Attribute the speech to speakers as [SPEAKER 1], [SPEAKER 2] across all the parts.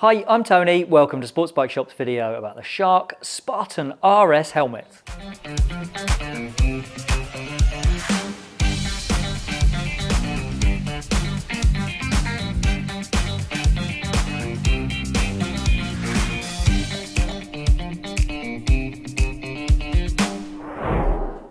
[SPEAKER 1] Hi, I'm Tony. Welcome to Sports Bike Shop's video about the Shark Spartan RS helmet.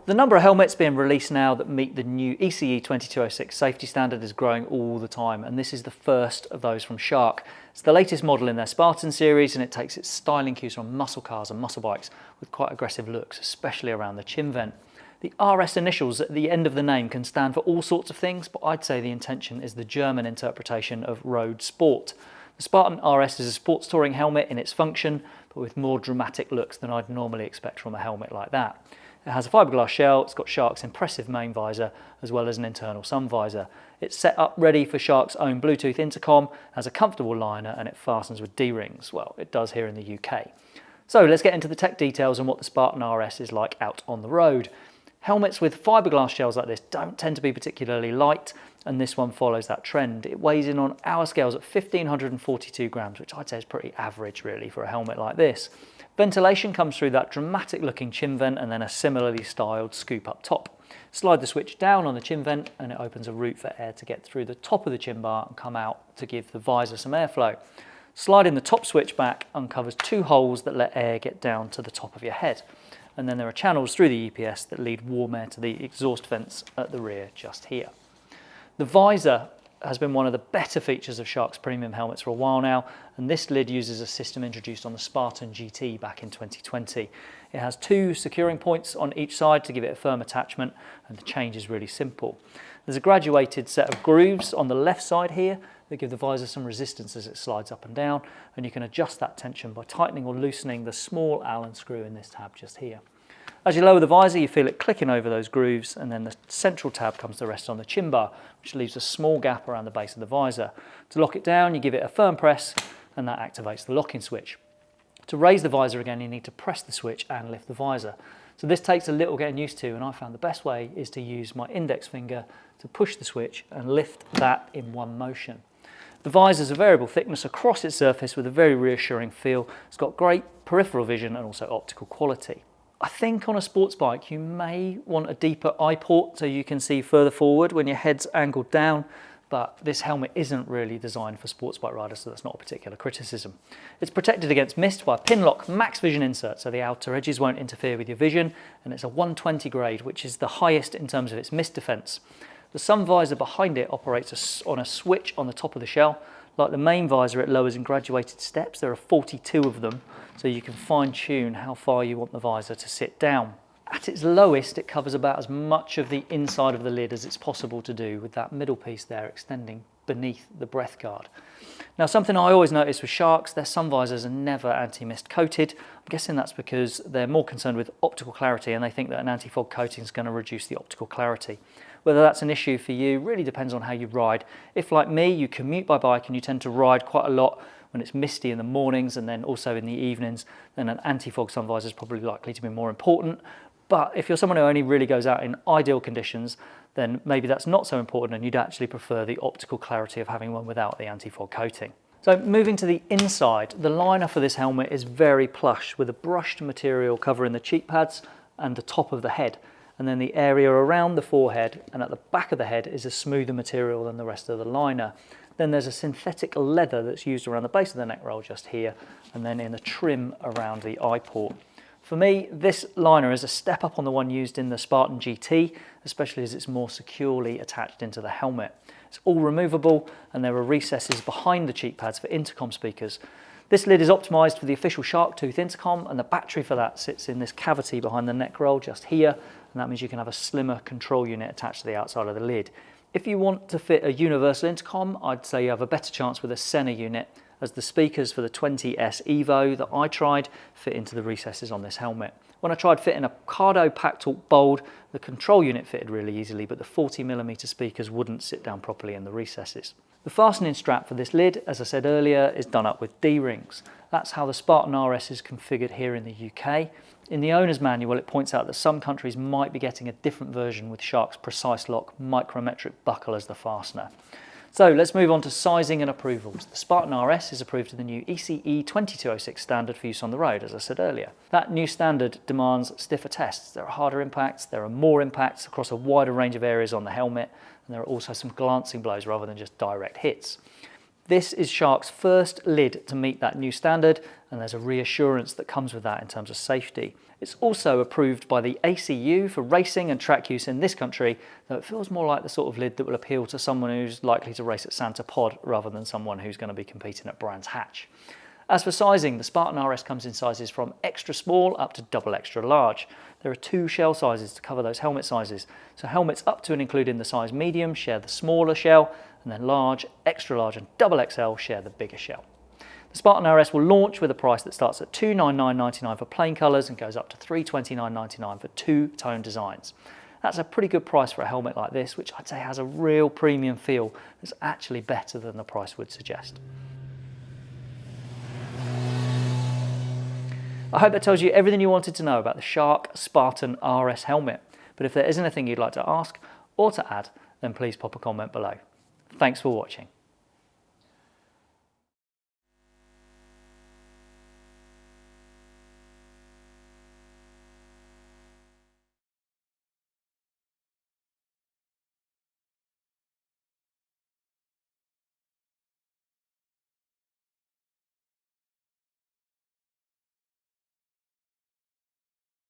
[SPEAKER 1] The number of helmets being released now that meet the new ECE 2206 safety standard is growing all the time and this is the first of those from Shark. It's the latest model in their Spartan series and it takes its styling cues from muscle cars and muscle bikes with quite aggressive looks, especially around the chin vent. The RS initials at the end of the name can stand for all sorts of things, but I'd say the intention is the German interpretation of road sport. The Spartan RS is a sports touring helmet in its function, but with more dramatic looks than I'd normally expect from a helmet like that. It has a fiberglass shell, it's got Shark's impressive main visor as well as an internal sun visor. It's set up ready for Shark's own Bluetooth intercom, has a comfortable liner and it fastens with D-rings. Well, it does here in the UK. So let's get into the tech details and what the Spartan RS is like out on the road. Helmets with fiberglass shells like this don't tend to be particularly light and this one follows that trend. It weighs in on our scales at 1542 grams, which I'd say is pretty average really for a helmet like this. Ventilation comes through that dramatic looking chin vent and then a similarly styled scoop up top. Slide the switch down on the chin vent and it opens a route for air to get through the top of the chin bar and come out to give the visor some airflow. Sliding the top switch back uncovers two holes that let air get down to the top of your head. And then there are channels through the EPS that lead warm air to the exhaust vents at the rear just here. The visor has been one of the better features of Shark's premium helmets for a while now, and this lid uses a system introduced on the Spartan GT back in 2020. It has two securing points on each side to give it a firm attachment, and the change is really simple. There's a graduated set of grooves on the left side here that give the visor some resistance as it slides up and down, and you can adjust that tension by tightening or loosening the small Allen screw in this tab just here. As you lower the visor, you feel it clicking over those grooves, and then the central tab comes to rest on the chin bar, which leaves a small gap around the base of the visor. To lock it down, you give it a firm press, and that activates the locking switch. To raise the visor again, you need to press the switch and lift the visor. So this takes a little getting used to, and I found the best way is to use my index finger to push the switch and lift that in one motion. The visor is a variable thickness across its surface with a very reassuring feel. It's got great peripheral vision and also optical quality. I think on a sports bike you may want a deeper eye port so you can see further forward when your head's angled down but this helmet isn't really designed for sports bike riders so that's not a particular criticism. It's protected against mist by a Pinlock Max Vision insert so the outer edges won't interfere with your vision and it's a 120 grade which is the highest in terms of its mist defense. The sun visor behind it operates on a switch on the top of the shell like the main visor, it lowers in graduated steps. There are 42 of them, so you can fine tune how far you want the visor to sit down. At its lowest, it covers about as much of the inside of the lid as it's possible to do with that middle piece there extending beneath the breath guard. Now something I always notice with Sharks, their sun visors are never anti-mist coated. I'm guessing that's because they're more concerned with optical clarity and they think that an anti-fog coating is going to reduce the optical clarity. Whether that's an issue for you really depends on how you ride. If like me, you commute by bike and you tend to ride quite a lot when it's misty in the mornings and then also in the evenings, then an anti-fog sun visor is probably likely to be more important. But if you're someone who only really goes out in ideal conditions, then maybe that's not so important and you'd actually prefer the optical clarity of having one without the anti-fog coating. So moving to the inside, the liner for this helmet is very plush with a brushed material covering the cheek pads and the top of the head and then the area around the forehead and at the back of the head is a smoother material than the rest of the liner. Then there's a synthetic leather that's used around the base of the neck roll just here and then in the trim around the eye port. For me, this liner is a step up on the one used in the Spartan GT, especially as it's more securely attached into the helmet. It's all removable and there are recesses behind the cheek pads for intercom speakers. This lid is optimized for the official Sharktooth intercom and the battery for that sits in this cavity behind the neck roll just here and that means you can have a slimmer control unit attached to the outside of the lid. If you want to fit a universal intercom, I'd say you have a better chance with a Sena unit as the speakers for the 20S Evo that I tried fit into the recesses on this helmet. When I tried fitting a Cardo Talk Bold, the control unit fitted really easily, but the 40mm speakers wouldn't sit down properly in the recesses. The fastening strap for this lid, as I said earlier, is done up with D-rings. That's how the Spartan RS is configured here in the UK. In the owner's manual, it points out that some countries might be getting a different version with Shark's Precise Lock micrometric buckle as the fastener. So let's move on to sizing and approvals. The Spartan RS is approved to the new ECE 2206 standard for use on the road, as I said earlier. That new standard demands stiffer tests. There are harder impacts, there are more impacts across a wider range of areas on the helmet, and there are also some glancing blows rather than just direct hits. This is Shark's first lid to meet that new standard and there's a reassurance that comes with that in terms of safety. It's also approved by the ACU for racing and track use in this country, though it feels more like the sort of lid that will appeal to someone who's likely to race at Santa Pod rather than someone who's going to be competing at Brands Hatch. As for sizing, the Spartan RS comes in sizes from extra small up to double extra large. There are two shell sizes to cover those helmet sizes. So helmets up to and including the size medium share the smaller shell, and then large, extra large and double XL share the bigger shell. The Spartan RS will launch with a price that starts at $299.99 for plain colours and goes up to $329.99 for two-tone designs. That's a pretty good price for a helmet like this, which I'd say has a real premium feel that's actually better than the price would suggest. I hope that tells you everything you wanted to know about the Shark Spartan RS helmet. But if there is anything you'd like to ask or to add, then please pop a comment below. Thanks for watching.